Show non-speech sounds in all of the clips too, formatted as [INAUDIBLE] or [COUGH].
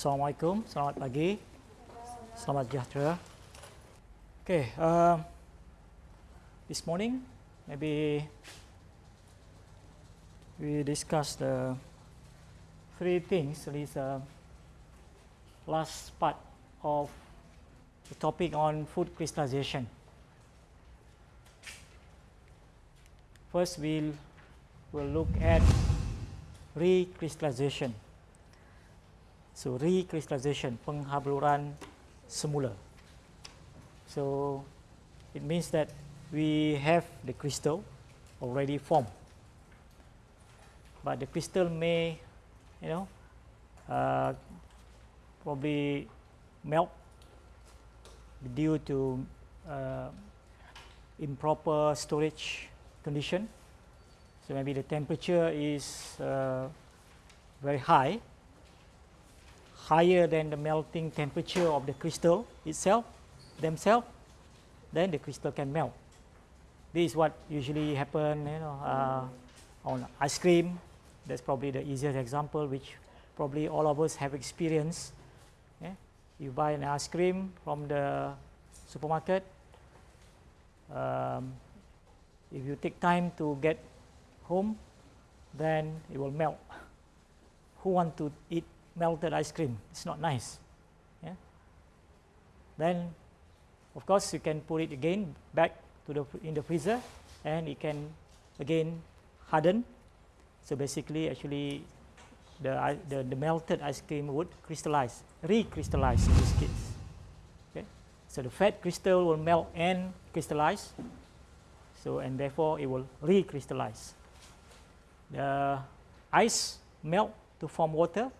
Assalamualaikum, selamat pagi, selamat sejahtera. Okay, uh, this morning maybe we discuss the three things. This uh, last part of the topic on food crystallization. First, we'll we'll look at recrystallization. So recrystallization, penghabluran semula. So it means that we have the crystal already formed, but the crystal may, you know, uh, probably melt due to uh, improper storage condition. So maybe the temperature is uh, very high, higher than the melting temperature of the crystal itself, themselves, then the crystal can melt. This is what usually happen, you know, uh, on ice cream. That's probably the easiest example, which probably all of us have experienced. Yeah? You buy an ice cream from the supermarket. Um, if you take time to get home, then it will melt. Who want to eat melted ice cream? It's not nice. Yeah? Then, of course, you can put it again back to the in the freezer, and it can again harden. So basically, actually, the the, the melted ice cream would crystallize, recrystallize in this case. Okay? So the fat crystal will melt and crystallize. So and therefore it will recrystallize. The ice melt to form water.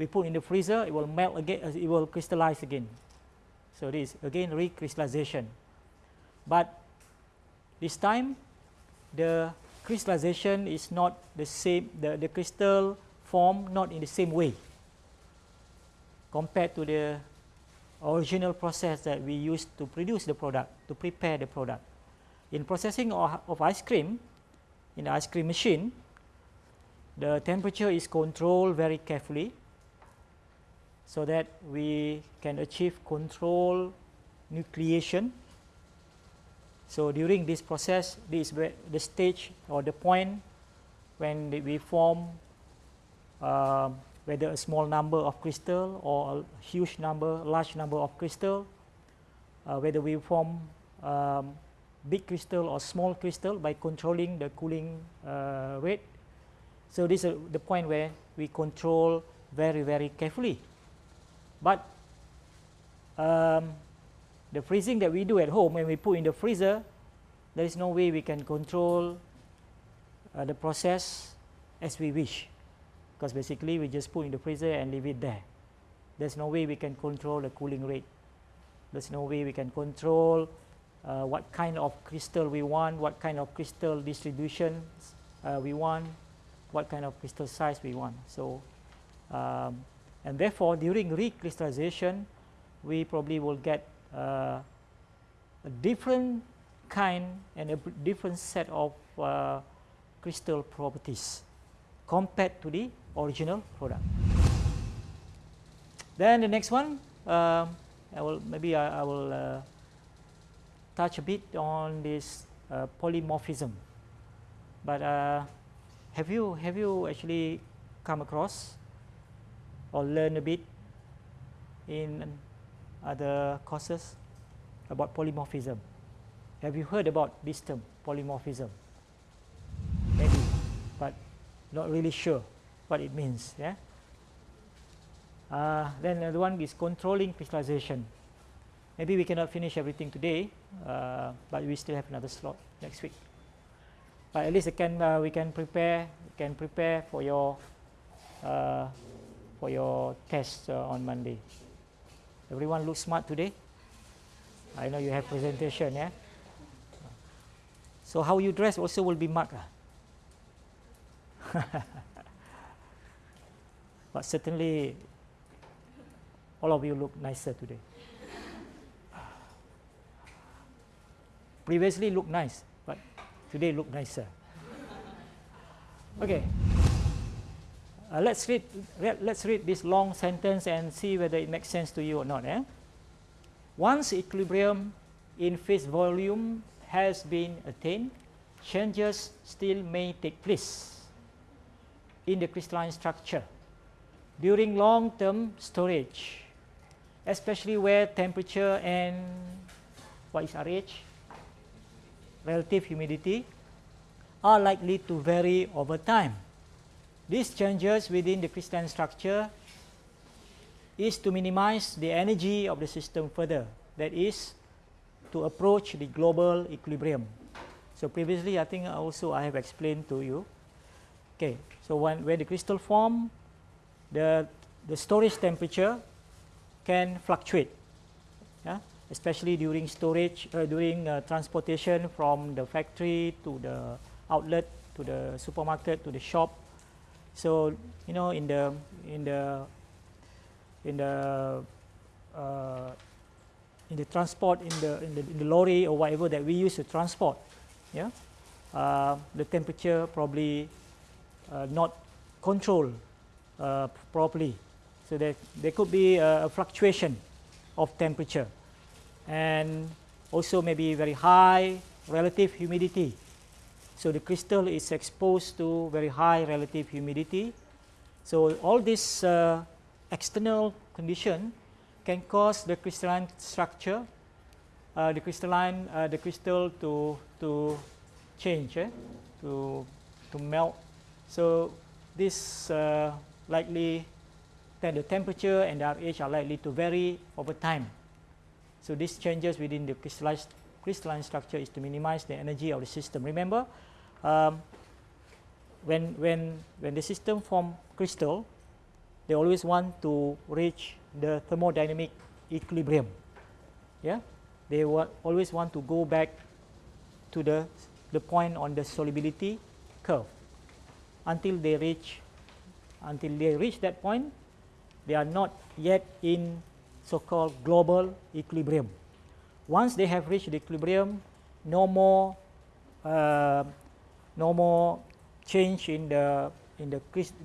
We put in the freezer, it will melt again, uh, it will crystallize again. So this again recrystallization. But this time the crystallization is not the same, the, the crystal form not in the same way compared to the original process that we used to produce the product, to prepare the product. In processing of, of ice cream, in the ice cream machine, the temperature is controlled very carefully so that we can achieve control nucleation. So during this process, this is the stage or the point when we form uh, whether a small number of crystal or a huge number, large number of crystal, uh, whether we form um, big crystal or small crystal by controlling the cooling uh, rate. So this is the point where we control very very carefully. But um, the freezing that we do at home when we put in the freezer, there is no way we can control uh, the process as we wish because basically we just put in the freezer and leave it there. There's no way we can control the cooling rate. There's no way we can control uh, what kind of crystal we want, what kind of crystal distribution uh, we want, what kind of crystal size we want. So, um, and therefore during recrystallization, we probably will get uh, a different kind and a different set of uh, crystal properties compared to the original product. Then the next one, um, I will maybe I, I will uh, touch a bit on this uh, polymorphism. But uh, have you have you actually come across or learn a bit in other courses about polymorphism? Have you heard about this term polymorphism? Maybe, but not really sure what it means. Yeah. Uh, then the one is controlling crystallization. Maybe we cannot finish everything today, uh, but we still have another slot next week. But at least can uh, we can prepare can prepare for your uh, for your test uh, on Monday. Everyone look smart today. I know you have presentation, yeah. So how you dress also will be marked. [LAUGHS] but certainly all of you look nicer today. Previously looked nice, but today look nicer. Okay. Uh, let's read let's read this long sentence and see whether it makes sense to you or not. Eh? Once equilibrium in phase volume has been attained, changes still may take place in the crystalline structure during long-term storage, especially where temperature and what is RH, relative humidity, are likely to vary over time. These changes within the crystalline structure is to minimize the energy of the system further, that is, to approach the global equilibrium. So previously, I think also I have explained to you. Okay, so when, when the crystal form, the, the storage temperature can fluctuate. Yeah? especially during storage, uh, during uh, transportation from the factory to the outlet, to the supermarket, to the shop. So you know, in the in the in the uh, in the transport in the, in the in the lorry or whatever that we use to transport, yeah, uh, the temperature probably uh, not controlled uh, properly. So there there could be a fluctuation of temperature and also maybe very high relative humidity. So the crystal is exposed to very high relative humidity. So all this uh, external condition can cause the crystalline structure, uh, the crystalline, uh, the crystal to to change, eh? to to melt. So this uh, likely then the temperature and the RH are likely to vary over time. So these changes within the crystalline structure is to minimize the energy of the system. Remember, um, when, when, when the system form crystal, they always want to reach the thermodynamic equilibrium. Yeah, they wa always want to go back to the, the point on the solubility curve until they reach until they reach that point they are not yet in so-called global equilibrium. Once they have reached the equilibrium, no more, uh, no more change in the in the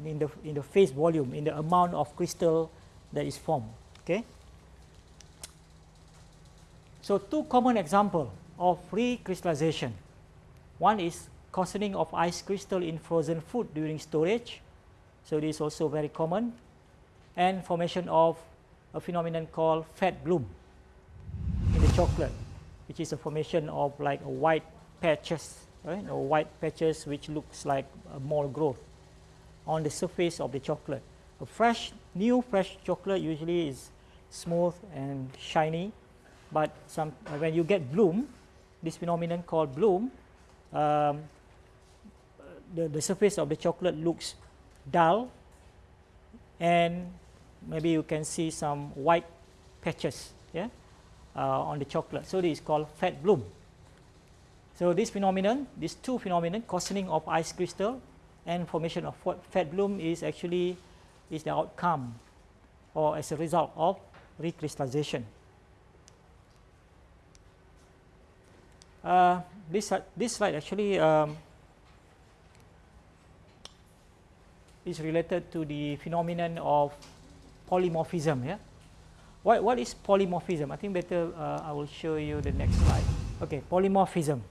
in the in the phase volume in the amount of crystal that is formed. Okay. So two common example of recrystallization. One is coarsening of ice crystal in frozen food during storage. So this is also very common, and formation of a phenomenon called fat bloom in the chocolate, which is a formation of like a white patches, right? Or white patches which looks like a mold growth on the surface of the chocolate. A fresh, new fresh chocolate usually is smooth and shiny, but some when you get bloom, this phenomenon called bloom, um, the, the surface of the chocolate looks dull and maybe you can see some white patches yeah, uh, on the chocolate. So this is called fat bloom. So this phenomenon, these two phenomenon, coarsening of ice crystal and formation of fat bloom is actually is the outcome or as a result of recrystallization. Uh, this, uh, this slide actually um, is related to the phenomenon of polymorphism. Yeah? What, what is polymorphism? I think better uh, I will show you the next slide. Okay, polymorphism.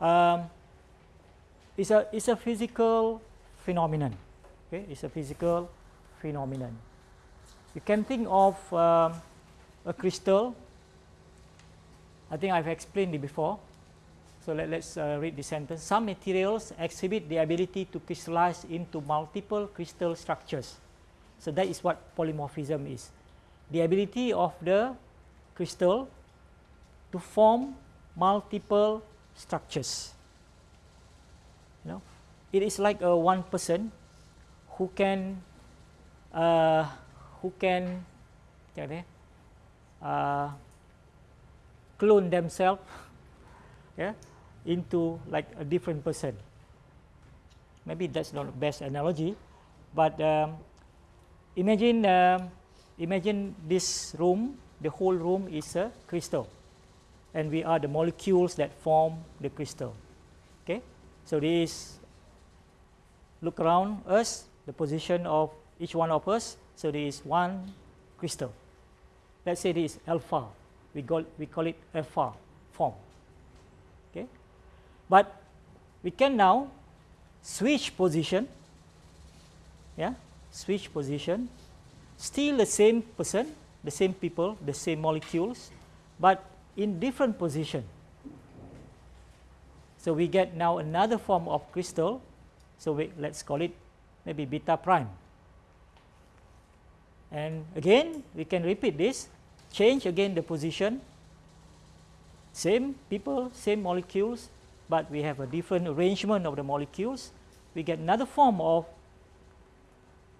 Um, it's, a, it's a physical phenomenon. Okay, it's a physical phenomenon. You can think of um, a crystal. I think I've explained it before. So let, us uh, read the sentence. Some materials exhibit the ability to crystallize into multiple crystal structures. So that is what polymorphism is. The ability of the crystal to form multiple structures. You know, it is like a one person who can uh, who can uh, clone themselves [LAUGHS] yeah, into like a different person. Maybe that's not the best analogy, but um, Imagine, uh, imagine this room, the whole room is a crystal, and we are the molecules that form the crystal. Okay, so this look around us. the position of each one of us. So, there is one crystal. Let us say this is alpha, we call, we call it alpha form. Okay. But we can now switch position, yeah, switch position, still the same person, the same people, the same molecules, but in different position. So, we get now another form of crystal. So, we, let us call it maybe beta prime. And again we can repeat this, change again the position, same people, same molecules, but we have a different arrangement of the molecules. We get another form of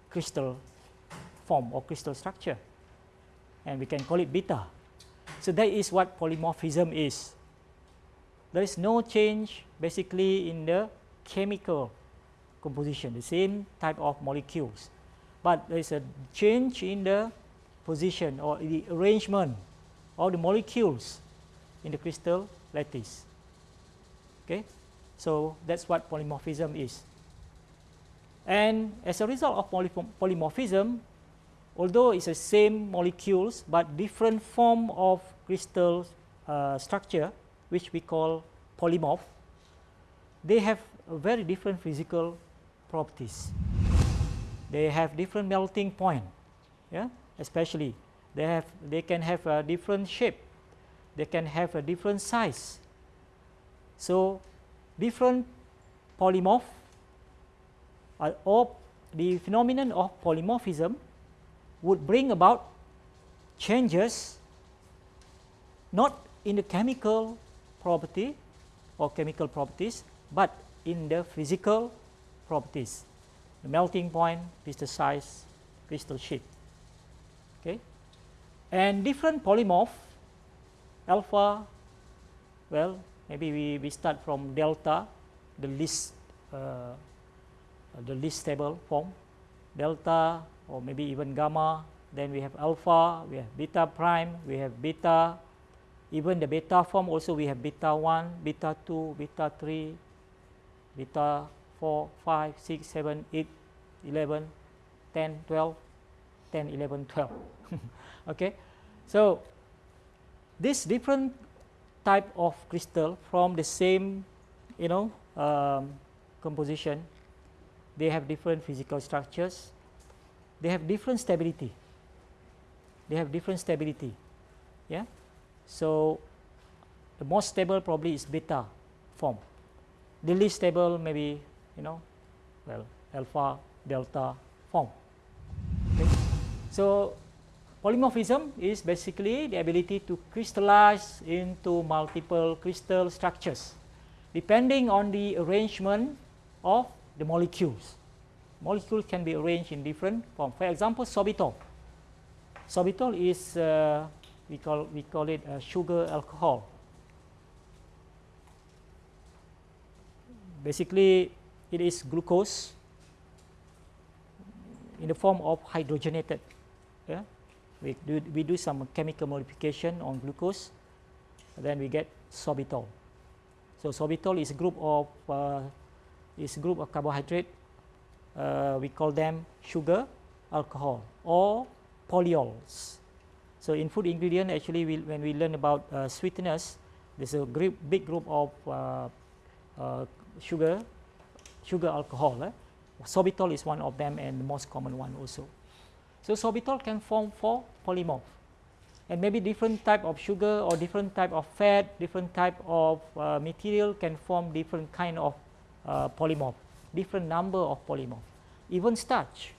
crystal form or crystal structure and we can call it beta. So, that is what polymorphism is. There is no change basically in the chemical composition, the same type of molecules, but there is a change in the position or the arrangement of the molecules in the crystal lattice. Okay? So, that is what polymorphism is. And as a result of polymorphism, although it's the same molecules but different form of crystal uh, structure which we call polymorph, they have very different physical properties. They have different melting point, yeah, especially they have they can have a different shape, they can have a different size. So, different polymorph uh, or the phenomenon of polymorphism would bring about changes not in the chemical property or chemical properties, but in the physical properties, the melting point, crystal size, crystal shape. Okay. And different polymorph, alpha, well, maybe we, we start from delta, the least, uh, the least stable form, delta, or maybe even gamma. Then we have alpha, we have beta prime, we have beta. Even the beta form also we have beta 1, beta 2, beta 3, beta 4, 5, 6, 7, 8, 11, 10, 12, 10, 11, 12. [LAUGHS] okay. So, this different type of crystal from the same you know um, composition, they have different physical structures, they have different stability. They have different stability. Yeah. So, the most stable probably is beta form. The least stable maybe you know well alpha delta form. Okay. So, polymorphism is basically the ability to crystallize into multiple crystal structures depending on the arrangement of the molecules molecules can be arranged in different form. For example, sorbitol. Sorbitol is uh, we call we call it sugar alcohol. Basically, it is glucose in the form of hydrogenated. Yeah? We do we do some chemical modification on glucose, then we get sorbitol. So sorbitol is a group of uh, is a group of carbohydrate uh, we call them sugar alcohol or polyols. So, in food ingredient actually we, when we learn about uh, sweeteners there is a group, big group of uh, uh, sugar sugar alcohol. Eh? Sorbitol is one of them and the most common one also. So, sorbitol can form four polymorph and maybe different type of sugar or different type of fat, different type of uh, material can form different kind of uh, polymorph different number of polymer. Even starch.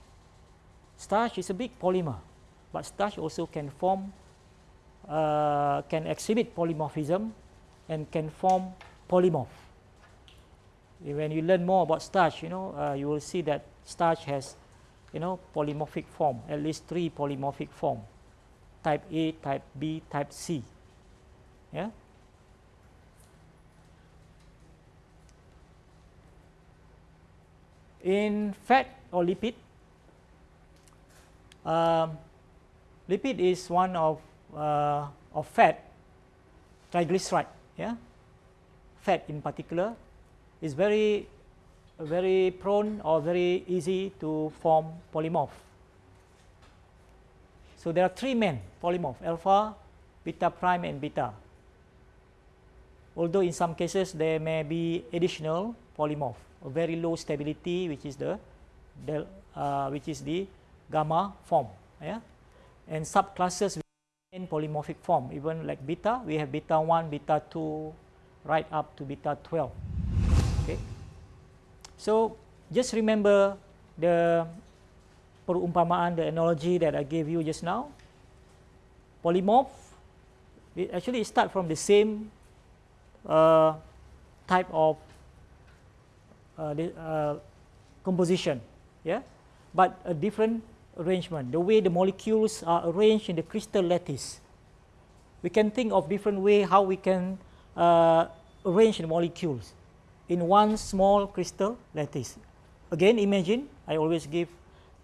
Starch is a big polymer, but starch also can form, uh, can exhibit polymorphism and can form polymorph. When you learn more about starch, you know, uh, you will see that starch has, you know, polymorphic form, at least three polymorphic form, type A, type B, type C. Yeah. In fat or lipid, um, lipid is one of uh, of fat, triglyceride. Yeah, fat in particular is very very prone or very easy to form polymorph. So there are three main polymorph alpha, beta prime and beta. Although in some cases there may be additional polymorph, a very low stability which is the, the uh, which is the gamma form. Yeah? And subclasses in polymorphic form, even like beta, we have beta 1, beta 2, right up to beta 12. Okay. So just remember the perumpamaan, the analogy that I gave you just now. Polymorph, it actually start from the same uh, type of uh, the, uh, composition, yeah, but a different arrangement. The way the molecules are arranged in the crystal lattice. We can think of different way how we can uh, arrange the molecules in one small crystal lattice. Again, imagine, I always give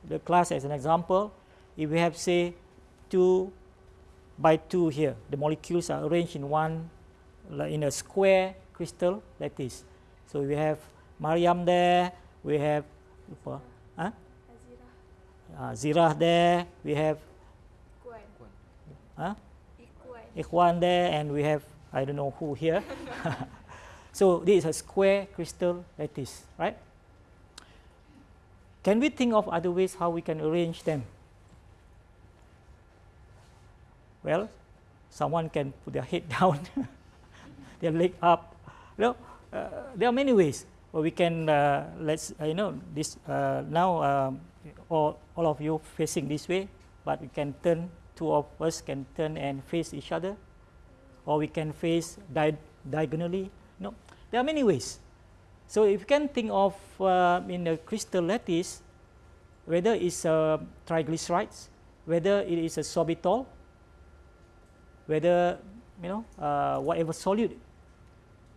the class as an example. If we have say 2 by 2 here, the molecules are arranged in one in a square crystal lattice. So we have Mariam there, we have? Uh, Zirah there, we have. Huh? Ikhwan there, and we have I don't know who here. [LAUGHS] so this is a square crystal lattice, right? Can we think of other ways how we can arrange them? Well, someone can put their head [LAUGHS] down, their leg up. You know, uh, there are many ways. Or we can uh, let's uh, you know this uh, now um, all, all of you facing this way, but we can turn two of us can turn and face each other, or we can face di diagonally. No, there are many ways. So if you can think of uh, in a crystal lattice, whether it's a triglycerides, whether it is a sorbitol, whether you know uh, whatever solute,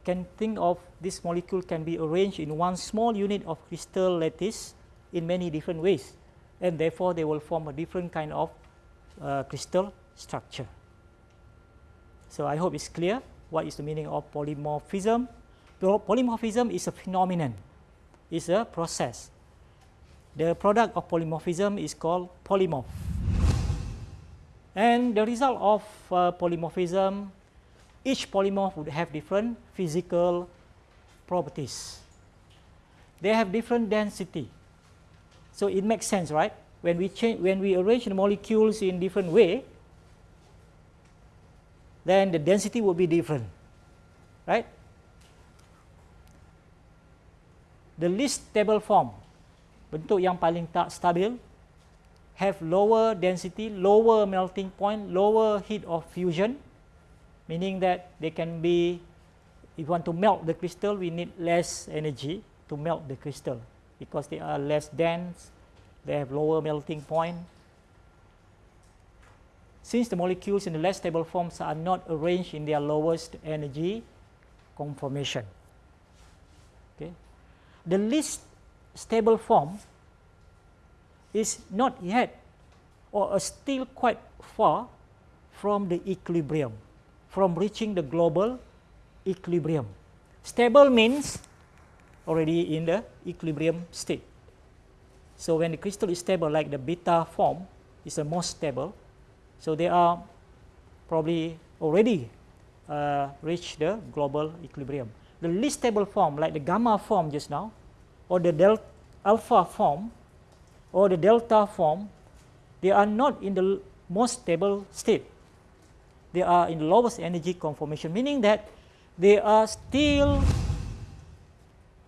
can think of this molecule can be arranged in one small unit of crystal lattice in many different ways, and therefore they will form a different kind of uh, crystal structure. So I hope it's clear what is the meaning of polymorphism. Polymorphism is a phenomenon, it's a process. The product of polymorphism is called polymorph. And the result of uh, polymorphism, each polymorph would have different physical properties. They have different density. So it makes sense, right? When we change, when we arrange the molecules in different way, then the density will be different, right? The least stable form, bentuk yang paling tak stabil, have lower density, lower melting point, lower heat of fusion, meaning that they can be, if you want to melt the crystal, we need less energy to melt the crystal because they are less dense, they have lower melting point, since the molecules in the less stable forms are not arranged in their lowest energy conformation. Okay. The least stable form is not yet or still quite far from the equilibrium, from reaching the global equilibrium. Stable means already in the equilibrium state. So when the crystal is stable like the beta form is the most stable, so they are probably already uh, reached the global equilibrium. The least stable form, like the gamma form just now, or the delta alpha form, or the delta form, they are not in the most stable state. They are in the lowest energy conformation, meaning that they are still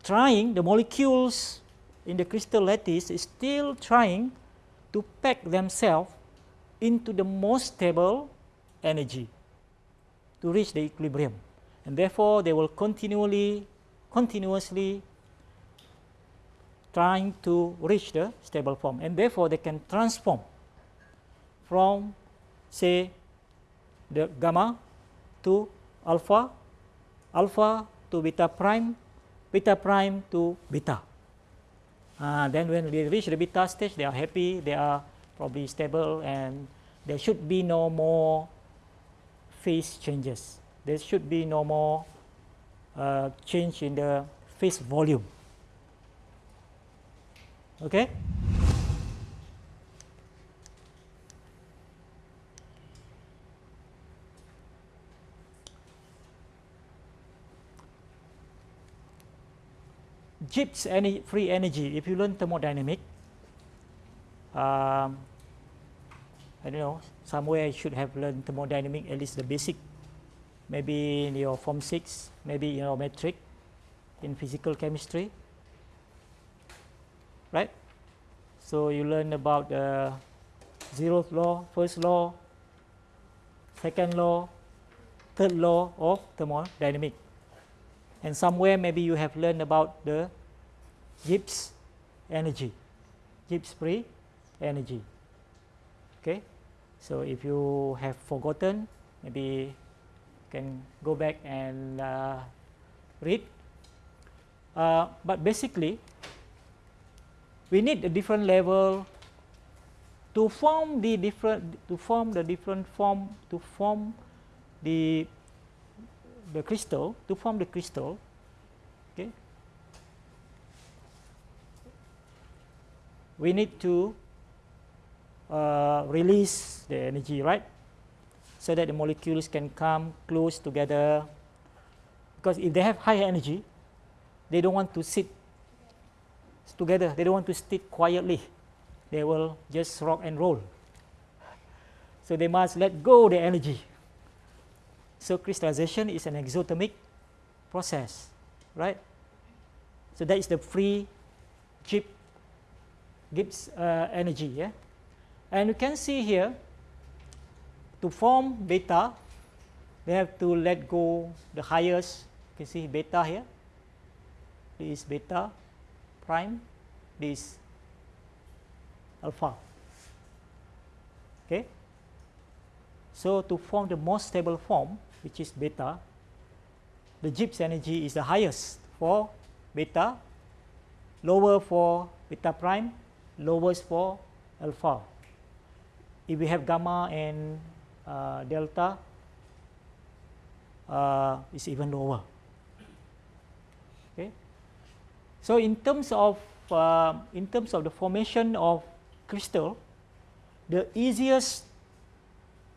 trying, the molecules in the crystal lattice is still trying to pack themselves into the most stable energy to reach the equilibrium. And therefore, they will continually, continuously trying to reach the stable form. And therefore, they can transform from, say, the gamma to alpha, alpha to beta prime, beta prime to beta. Uh, then when they reach the beta stage, they are happy, they are probably stable and there should be no more phase changes. There should be no more uh, change in the phase volume. Okay. Gibbs any free energy. If you learn thermodynamic, um, I don't know, somewhere you should have learned thermodynamic, at least the basic, maybe in your form 6, maybe in your metric, in physical chemistry, right? So you learn about the zeroth law, first law, second law, third law of thermodynamic. And somewhere maybe you have learned about the Gibbs energy, Gibbs free energy. Okay, so if you have forgotten, maybe you can go back and uh, read. Uh, but basically, we need a different level to form the different to form the different form to form the the crystal to form the crystal okay we need to uh, release the energy, right? So that the molecules can come close together. Because if they have high energy, they don't want to sit together. They don't want to sit quietly. They will just rock and roll. So they must let go the energy. So crystallization is an exothermic process, right? So that is the free chip Gibbs uh, energy. Yeah? And you can see here, to form beta, they have to let go the highest. You can see beta here. This is beta prime. This alpha. Okay. So to form the most stable form, which is beta, the Gibbs energy is the highest for beta, lower for beta prime, lowest for alpha if we have gamma and uh, delta, uh, is even lower. Okay. So in terms of uh, in terms of the formation of crystal, the easiest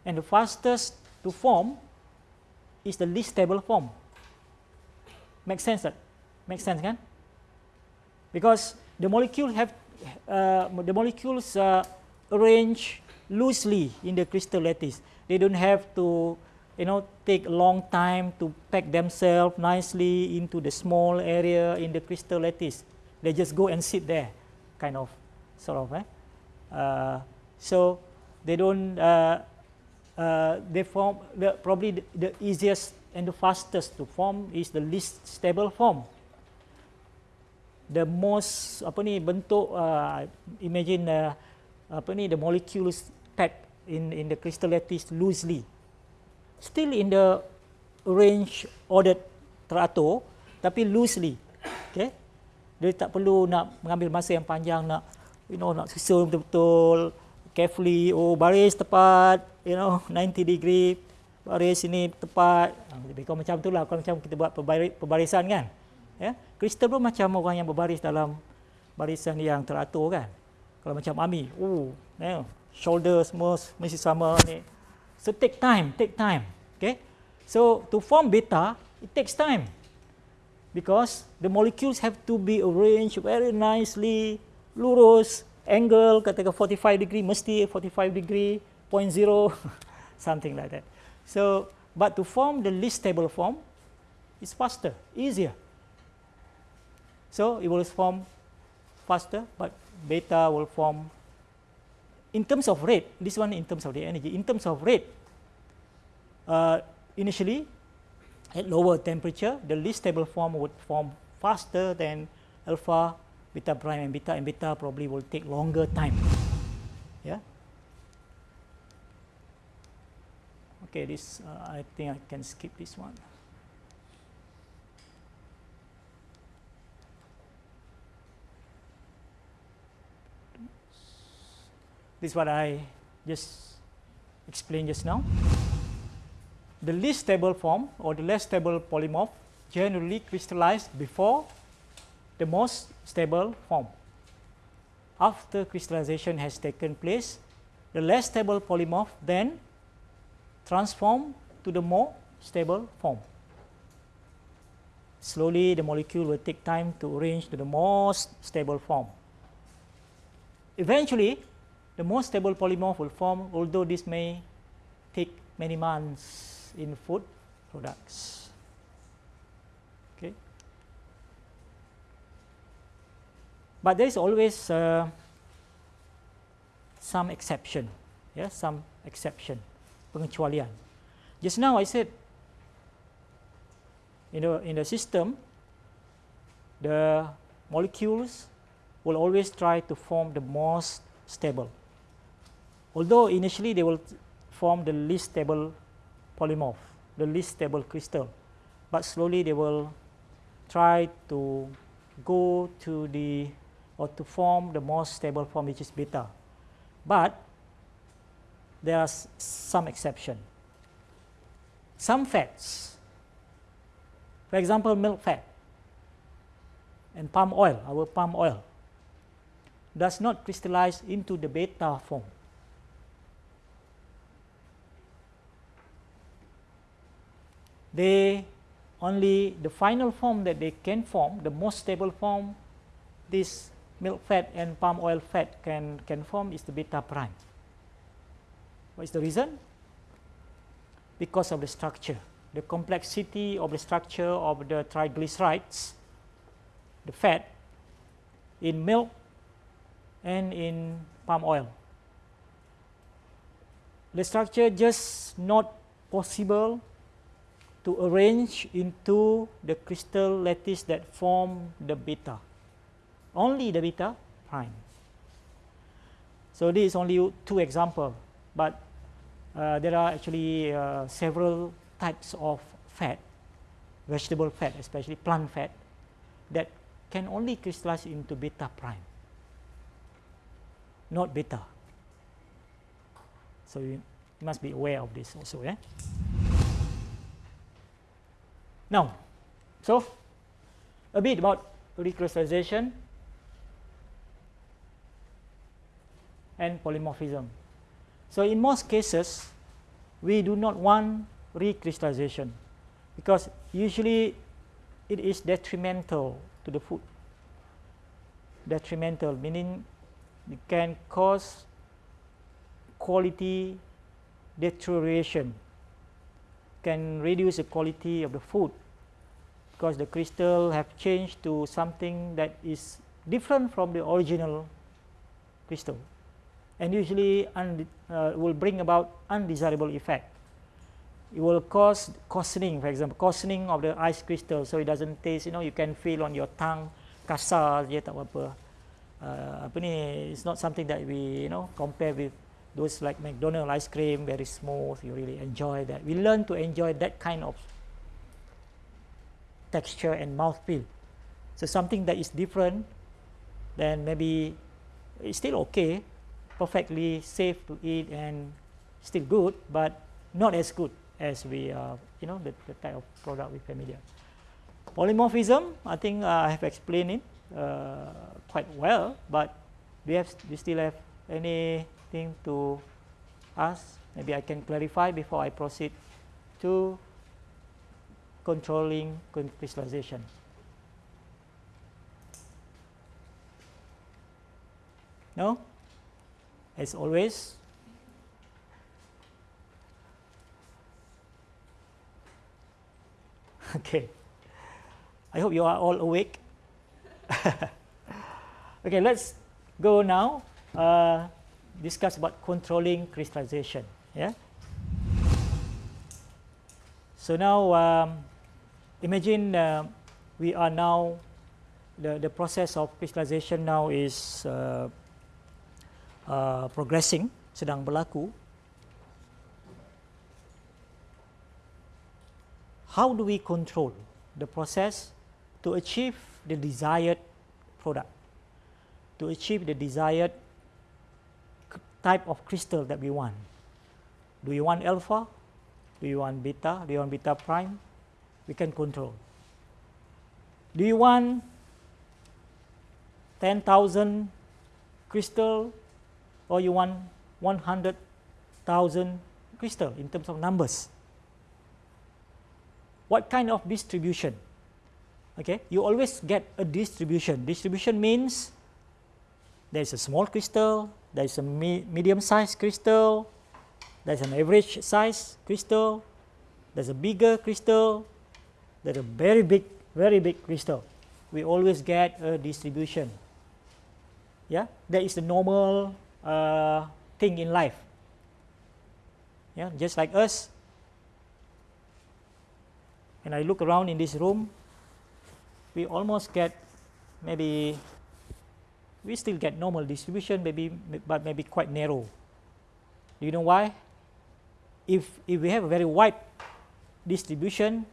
and the fastest to form is the least stable form. Makes sense that? Makes sense, kan? Because the molecule have the molecules uh, arrange loosely in the crystal lattice. They don't have to you know take a long time to pack themselves nicely into the small area in the crystal lattice. They just go and sit there, kind of, sort of. Eh? Uh, so they don't. Uh, uh, they form the, probably the, the easiest and the fastest to form is the least stable form. The most apa ni bentuk uh, imagine uh, apa ni the molecules packed in in the crystal lattice loosely. Still in the range ordered teratur tapi loosely okay? Dia tak perlu nak mengambil masa yang panjang nak you know nak susun betul-betul carefully oh baris tepat you know [LAUGHS] 90 degree baris ini tepat. Lebih kurang macam itulah kalau macam kita buat pembarisan kan ya kristal pun macam orang yang berbaris dalam barisan yang teratur kan kalau macam Ami, oh, you shoulder semua mesti sama ni. So take time, take time. Okay. So to form beta, it takes time. Because the molecules have to be arranged very nicely, lurus, angle katakan 45 degree mesti 45 degree, 0.0, [LAUGHS] something like that. So, but to form the least stable form, it's faster, easier. So it will form faster, but beta will form in terms of rate, this one in terms of the energy, in terms of rate, uh, initially at lower temperature, the least stable form would form faster than alpha, beta prime and beta, and beta probably will take longer time. Yeah. Okay, this uh, I think I can skip this one. This is what I just explained just now. The least stable form or the less stable polymorph generally crystallize before the most stable form. after crystallization has taken place, the less stable polymorph then transform to the more stable form. Slowly the molecule will take time to arrange to the most stable form. Eventually, the most stable polymorph will form, although this may take many months in food products. Okay. But there is always uh, some exception, yeah, some exception, pengecualian. Just now I said, in the, in the system, the molecules will always try to form the most stable. Although initially they will form the least stable polymorph, the least stable crystal, but slowly they will try to go to the or to form the most stable form which is beta. But there are some exception. Some fats, for example milk fat and palm oil, our palm oil, does not crystallize into the beta form. They only the final form that they can form, the most stable form, this milk fat and palm oil fat can, can form is the beta prime. What is the reason? Because of the structure, the complexity of the structure of the triglycerides, the fat in milk and in palm oil. The structure just not possible to arrange into the crystal lattice that form the beta only the beta prime. So this is only two examples, but uh, there are actually uh, several types of fat, vegetable fat, especially plant fat, that can only crystallize into beta prime, not beta. So you must be aware of this also. Yeah? Now, so a bit about recrystallization and polymorphism. So in most cases, we do not want recrystallization because usually it is detrimental to the food. Detrimental meaning it can cause quality deterioration, can reduce the quality of the food because the crystal have changed to something that is different from the original crystal and usually uh, will bring about undesirable effect. It will cause coarsening, for example, coarsening of the ice crystal, so it doesn't taste. You know, you can feel on your tongue kasar je tak apa. Uh, apa ni? It's not something that we you know compare with those like McDonald ice cream, very smooth. You really enjoy that. We learn to enjoy that kind of texture and mouthfeel. So something that is different, then maybe it's still okay, perfectly safe to eat and still good, but not as good as we, uh, you know, the, the type of product we familiar. Polymorphism, I think uh, I have explained it uh, quite well, but we have we still have anything to ask? Maybe I can clarify before I proceed to controlling crystallization. No? as always. [LAUGHS] Okay, I hope you are all awake. [LAUGHS] okay, let's go now uh, discuss about controlling crystallization. Yeah. So now, um, imagine uh, we are now the the process of crystallization now is. Uh, uh, progressing sedang berlaku how do we control the process to achieve the desired product to achieve the desired type of crystal that we want do you want alpha do you want beta do you want beta prime we can control do you want 10,000 crystal or you want 100,000 crystal in terms of numbers. What kind of distribution? Okay, you always get a distribution. Distribution means there is a small crystal, there is a me medium sized crystal, there's an average size crystal, there's a bigger crystal, there's a very big, very big crystal. We always get a distribution. Yeah, that is the normal uh, thing in life. Yeah, just like us. When I look around in this room, we almost get maybe we still get normal distribution, maybe but maybe quite narrow. Do you know why? If if we have a very wide distribution,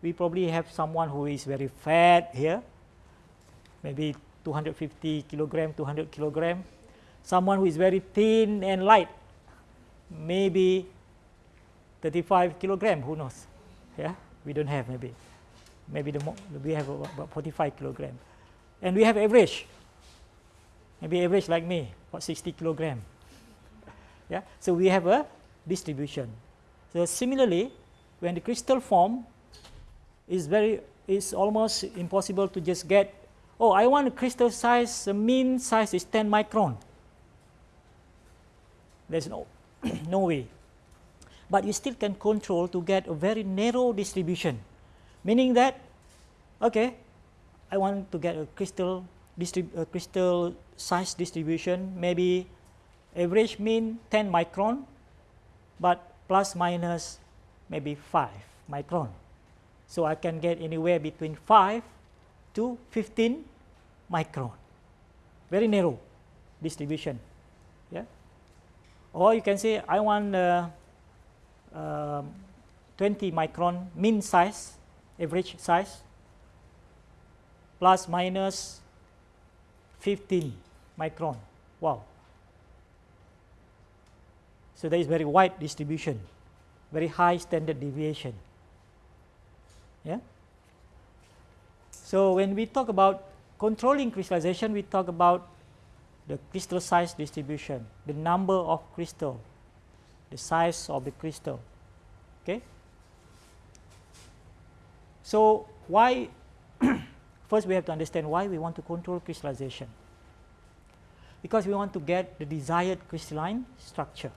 we probably have someone who is very fat here, maybe 250 kilogram, 200 kilogram. Someone who is very thin and light, maybe 35 kilogram, who knows? Yeah, we don't have maybe. Maybe the we have about 45 kilogram. And we have average. Maybe average like me, about 60 kilogram. Yeah, so we have a distribution. So similarly, when the crystal form is very is almost impossible to just get oh I want a crystal size the mean size is 10 micron there's no [CLEARS THROAT] no way but you still can control to get a very narrow distribution meaning that okay I want to get a crystal a crystal size distribution maybe average mean 10 micron but plus minus maybe 5 micron so I can get anywhere between 5 to 15 micron, very narrow distribution. Yeah. Or you can say I want uh, uh, 20 micron mean size, average size, plus minus 15 micron. Wow. So there is very wide distribution, very high standard deviation. Yeah. So when we talk about controlling crystallization, we talk about the crystal size distribution, the number of crystal, the size of the crystal. Okay. So why? [CLEARS THROAT] first, we have to understand why we want to control crystallization. Because we want to get the desired crystalline structure.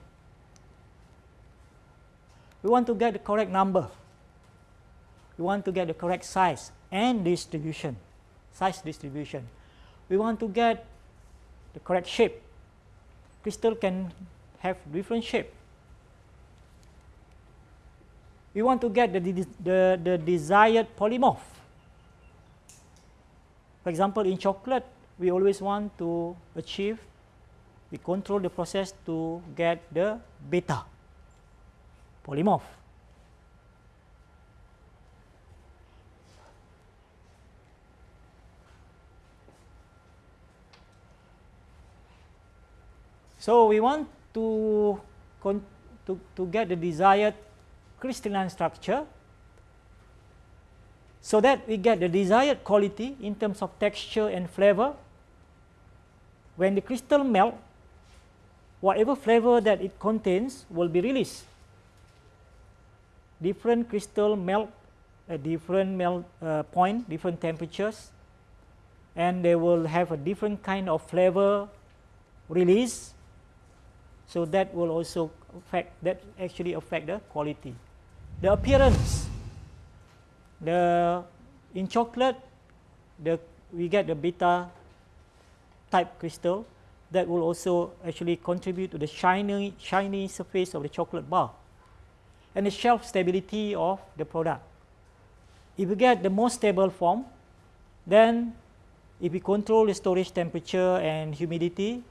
We want to get the correct number we want to get the correct size and distribution, size distribution. We want to get the correct shape. Crystal can have different shape. We want to get the, the, the desired polymorph. For example, in chocolate, we always want to achieve, we control the process to get the beta polymorph. So we want to, to, to get the desired crystalline structure so that we get the desired quality in terms of texture and flavor. When the crystal melt, whatever flavor that it contains will be released. Different crystal melt at different melt uh, point, different temperatures, and they will have a different kind of flavor release so that will also affect that actually affect the quality. The appearance. The in chocolate, the we get the beta type crystal that will also actually contribute to the shiny shiny surface of the chocolate bar and the shelf stability of the product. If we get the most stable form, then if we control the storage temperature and humidity,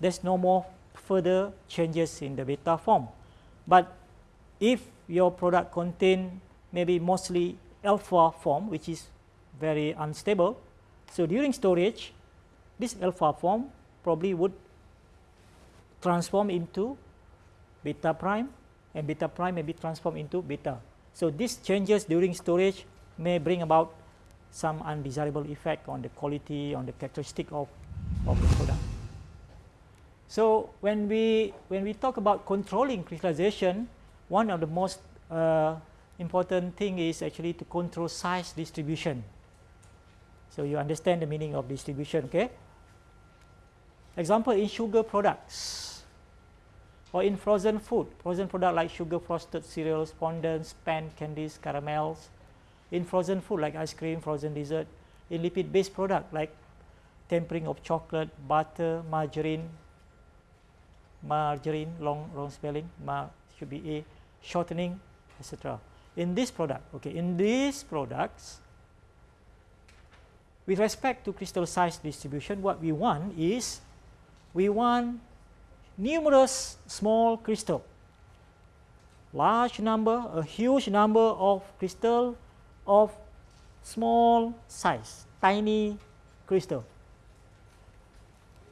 there's no more further changes in the beta form. But if your product contain maybe mostly alpha form which is very unstable, so during storage this alpha form probably would transform into beta prime and beta prime may be transformed into beta. So these changes during storage may bring about some undesirable effect on the quality, on the characteristic of, of the product. So when we when we talk about controlling crystallization, one of the most uh, important thing is actually to control size distribution. So you understand the meaning of distribution, okay? Example in sugar products or in frozen food, frozen product like sugar frosted cereals, fondants, pan candies, caramels. In frozen food like ice cream, frozen dessert. In lipid based product like tempering of chocolate, butter, margarine, margarine, long, long spelling, ma should be A, shortening, etc. In this product, okay, in these products, with respect to crystal size distribution, what we want is we want numerous small crystal, large number, a huge number of crystal of small size, tiny crystal.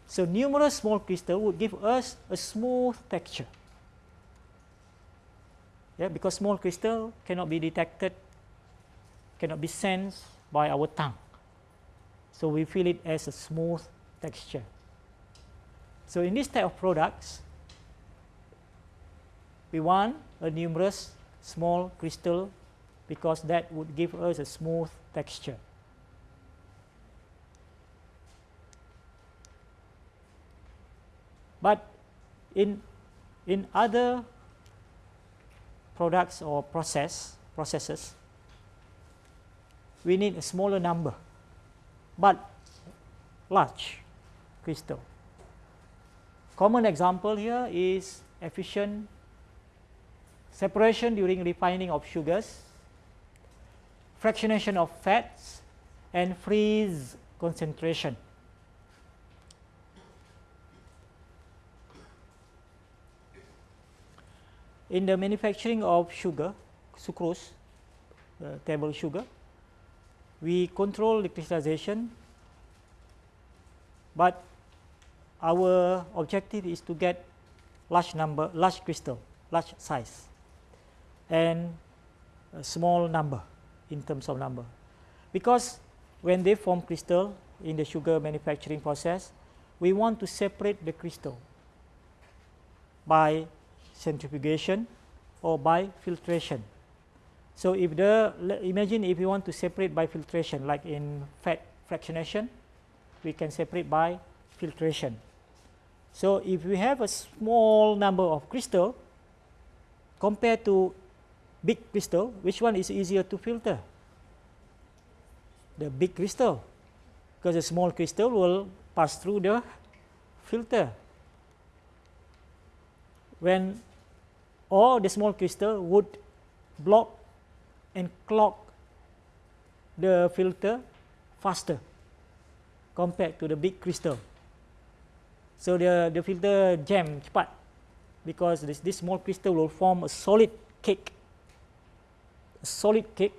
So numerous small crystal would give us a smooth texture. Yeah, because small crystal cannot be detected, cannot be sensed by our tongue. So we feel it as a smooth texture. So in this type of products, we want a numerous small crystal because that would give us a smooth texture. But in, in other products or process processes, we need a smaller number, but large crystal. Common example here is efficient separation during refining of sugars, fractionation of fats, and freeze concentration. In the manufacturing of sugar, sucrose, uh, table sugar, we control the crystallization, but our objective is to get large number, large crystal, large size, and a small number in terms of number. Because when they form crystal in the sugar manufacturing process, we want to separate the crystal by centrifugation or by filtration. So if the, imagine if we want to separate by filtration, like in fat fractionation, we can separate by filtration. So if we have a small number of crystal compared to big crystal, which one is easier to filter? The big crystal, because the small crystal will pass through the filter. When all the small crystal would block and clog the filter faster compared to the big crystal. So the the filter jam cepat because this this small crystal will form a solid cake. A solid cake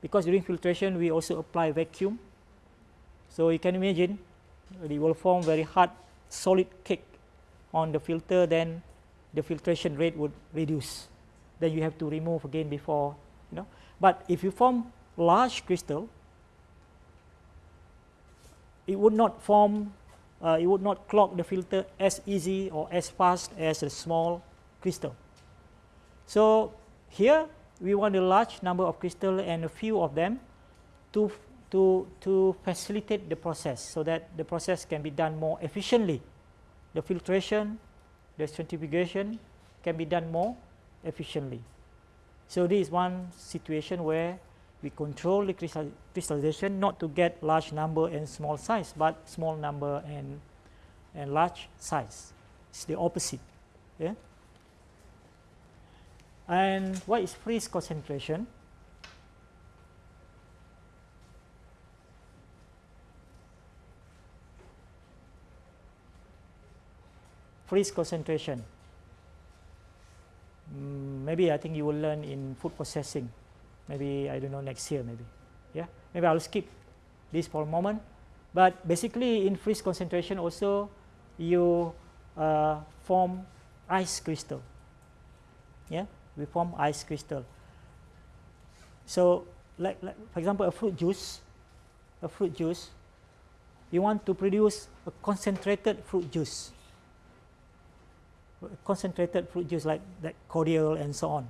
because during filtration we also apply vacuum. So you can imagine it will form very hard solid cake on the filter then the filtration rate would reduce. Then you have to remove again before you know. But if you form large crystal, it would not form uh, it would not clog the filter as easy or as fast as a small crystal. So here we want a large number of crystal and a few of them to, to, to facilitate the process so that the process can be done more efficiently. The filtration, the centrifugation can be done more efficiently. So this is one situation where we control the crystal crystallization not to get large number and small size, but small number and, and large size. It's the opposite. Yeah? And what is freeze concentration? Freeze concentration. Mm, maybe I think you will learn in food processing. Maybe I don't know next year maybe. Yeah? Maybe I'll skip this for a moment. But basically in freeze concentration also you uh, form ice crystal. Yeah? We form ice crystal. So like, like for example a fruit juice a fruit juice you want to produce a concentrated fruit juice concentrated fruit juice like, like cordial and so on.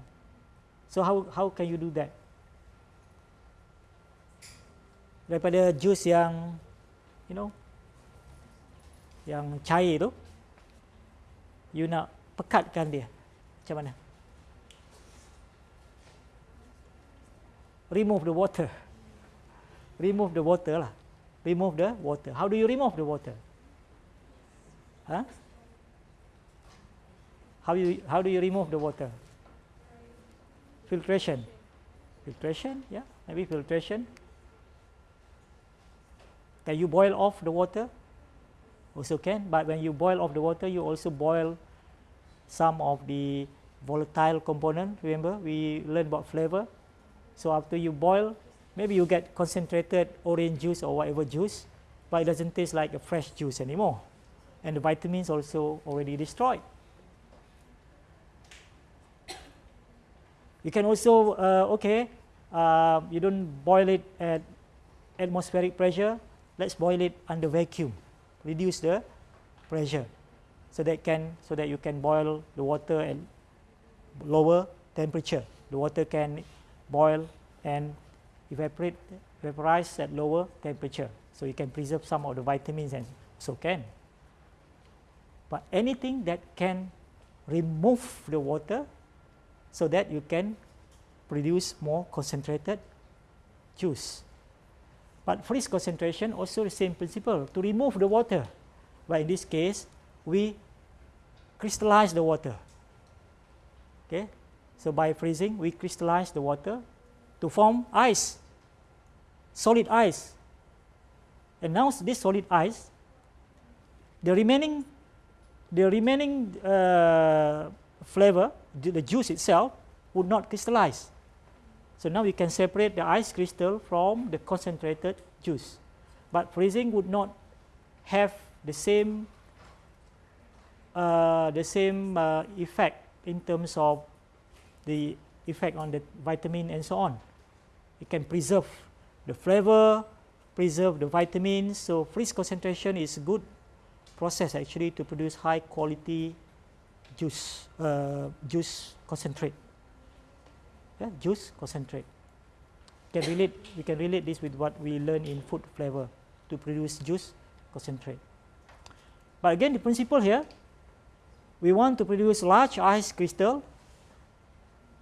So how, how can you do that? Daripada jus yang, you know, yang cair tu, you nak pekatkan dia, macam mana? Remove the water. Remove the water lah. Remove the water. How do you remove the water? Huh? How you how do you remove the water? Filtration. Filtration, yeah, maybe filtration. Can you boil off the water? Also can, but when you boil off the water, you also boil some of the volatile component. Remember, we learned about flavor. So after you boil, maybe you get concentrated orange juice or whatever juice, but it doesn't taste like a fresh juice anymore. And the vitamins also already destroyed. You can also, uh, okay, uh, you don't boil it at atmospheric pressure, let's boil it under vacuum, reduce the pressure so that can so that you can boil the water at lower temperature. The water can boil and evaporate vaporize at lower temperature. So you can preserve some of the vitamins and so can. But anything that can remove the water so that you can produce more concentrated juice. But freeze concentration also the same principle to remove the water. But in this case, we crystallize the water. Okay, so by freezing, we crystallize the water to form ice, solid ice. And now this solid ice, the remaining, the remaining uh, flavor the juice itself would not crystallize. So now we can separate the ice crystal from the concentrated juice. But freezing would not have the same uh, the same uh, effect in terms of the effect on the vitamin and so on. It can preserve the flavor, preserve the vitamins. So freeze concentration is a good process actually to produce high quality juice uh, juice concentrate. Yeah, juice concentrate. Can relate we can relate this with what we learn in food flavor to produce juice concentrate. But again the principle here we want to produce large ice crystal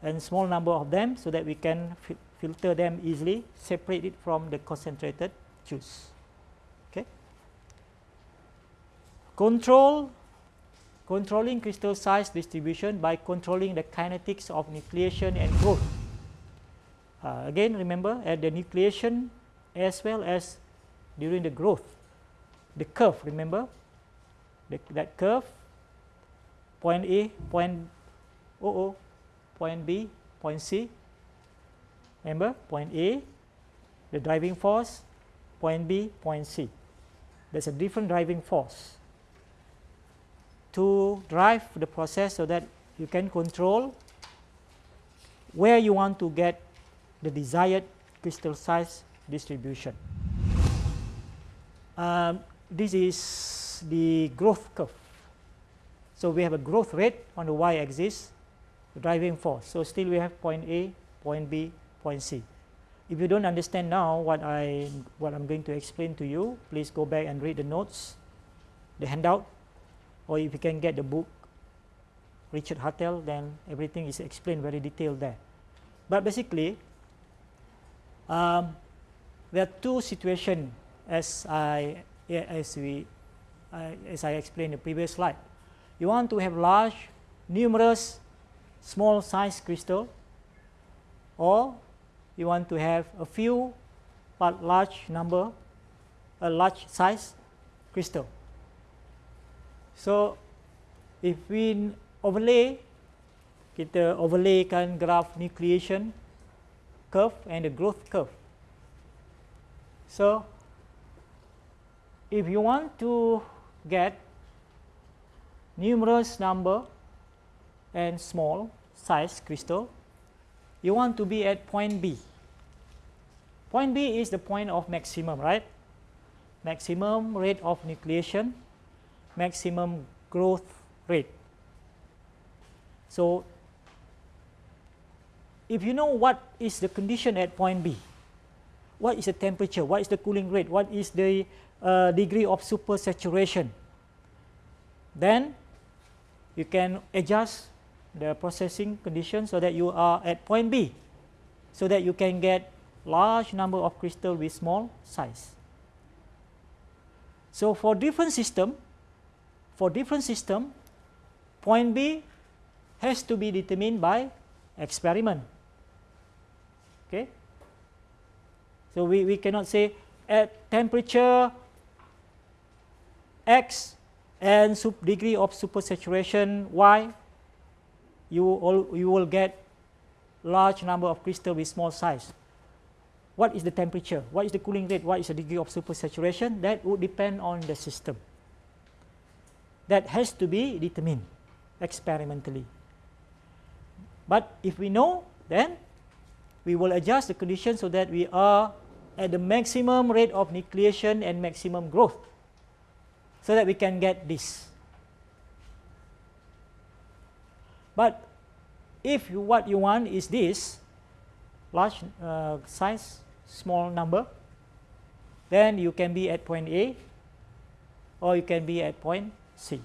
and small number of them so that we can fi filter them easily separate it from the concentrated juice. Okay? Control controlling crystal size distribution by controlling the kinetics of nucleation and growth. Uh, again, remember at the nucleation as well as during the growth, the curve, remember the, that curve, point A, point OO, point B, point C. Remember, point A, the driving force, point B, point C. There's a different driving force to drive the process so that you can control where you want to get the desired crystal size distribution. Um, this is the growth curve. So we have a growth rate on the y-axis, driving force. So still we have point A, point B, point C. If you don't understand now what I what I'm going to explain to you, please go back and read the notes, the handout or if you can get the book Richard Hartel, then everything is explained very detailed there. But basically, um, there are two situations as I as we uh, as I explained in the previous slide. You want to have large, numerous, small size crystal, or you want to have a few but large number, a large size crystal. So if we overlay kita overlaykan graph nucleation curve and the growth curve. So if you want to get numerous number and small size crystal, you want to be at point B. Point B is the point of maximum, right? Maximum rate of nucleation maximum growth rate. So, if you know what is the condition at point B, what is the temperature, what is the cooling rate, what is the uh, degree of supersaturation, then you can adjust the processing condition so that you are at point B, so that you can get large number of crystal with small size. So, for different system, for different system, point B has to be determined by experiment. Okay. So, we, we cannot say at temperature X and degree of supersaturation Y, you, all, you will get large number of crystal with small size. What is the temperature? What is the cooling rate? What is the degree of supersaturation? That would depend on the system. That has to be determined experimentally. But if we know, then we will adjust the condition so that we are at the maximum rate of nucleation and maximum growth so that we can get this. But if what you want is this large uh, size, small number, then you can be at point A or you can be at point C.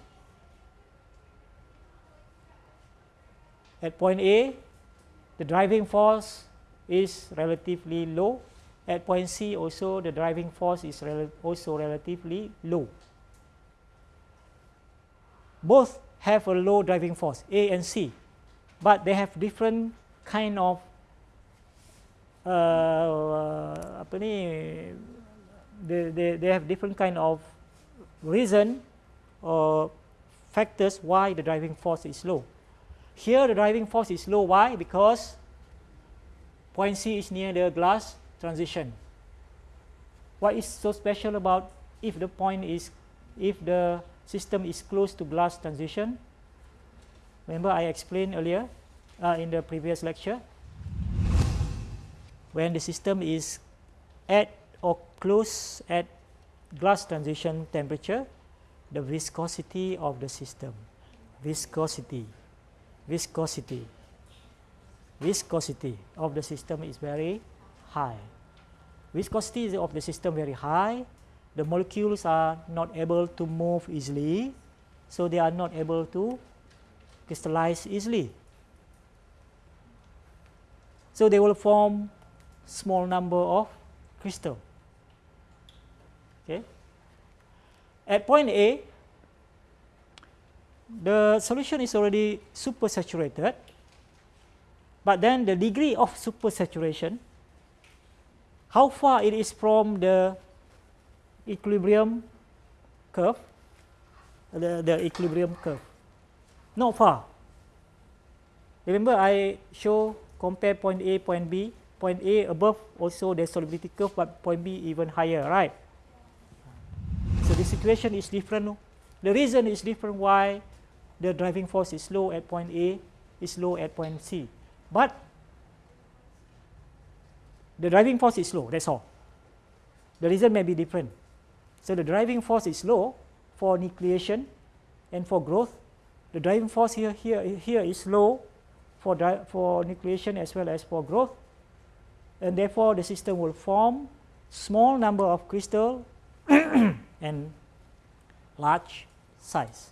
At point A, the driving force is relatively low. At point C also the driving force is rel also relatively low. Both have a low driving force, A and C, but they have different kind of uh, they, they, they have different kind of reason or factors why the driving force is low. Here the driving force is low. Why? Because point C is near the glass transition. What is so special about if the point is, if the system is close to glass transition? Remember I explained earlier uh, in the previous lecture. When the system is at or close at glass transition temperature, the viscosity of the system, viscosity, viscosity, viscosity of the system is very high. Viscosity of the system very high, the molecules are not able to move easily, so they are not able to crystallize easily. So they will form small number of crystal. Okay. At point A, the solution is already supersaturated, but then the degree of supersaturation, how far it is from the equilibrium curve, the, the equilibrium curve, not far. Remember I show compare point A, point B, point A above also the solubility curve, but point B even higher, right? So the situation is different. The reason is different why the driving force is low at point A, is low at point C. But the driving force is low, that's all. The reason may be different. So the driving force is low for nucleation and for growth. The driving force here, here, here is low for, for nucleation as well as for growth. And therefore, the system will form small number of crystal [CLEARS THROAT] and large size.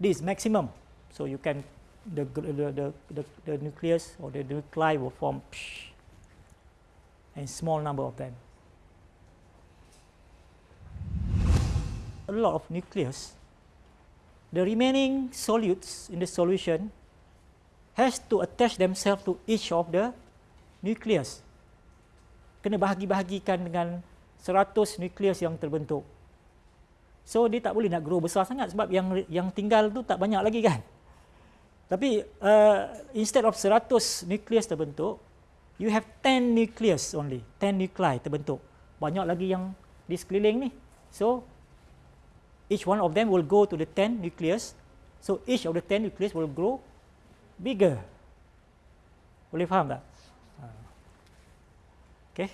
This is maximum. So you can the the, the, the, the nucleus or the nuclei will form and small number of them. A lot of nucleus. The remaining solutes in the solution has to attach themselves to each of the nucleus. Kena bahagi-bahagikan dengan 100 nukleus yang terbentuk. So dia tak boleh nak grow besar sangat sebab yang yang tinggal tu tak banyak lagi kan. Tapi uh, instead of 100 nukleus terbentuk, you have 10 nucleus only, 10 nuclei terbentuk. Banyak lagi yang di sekeliling ni. So each one of them will go to the 10 nucleus. So each of the 10 nucleus will grow bigger. Boleh faham tak? Okay.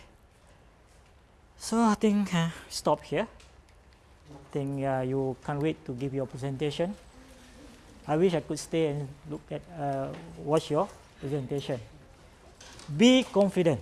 So I think uh, stop here. I think uh, you can't wait to give your presentation. I wish I could stay and look at uh, watch your presentation. Be confident.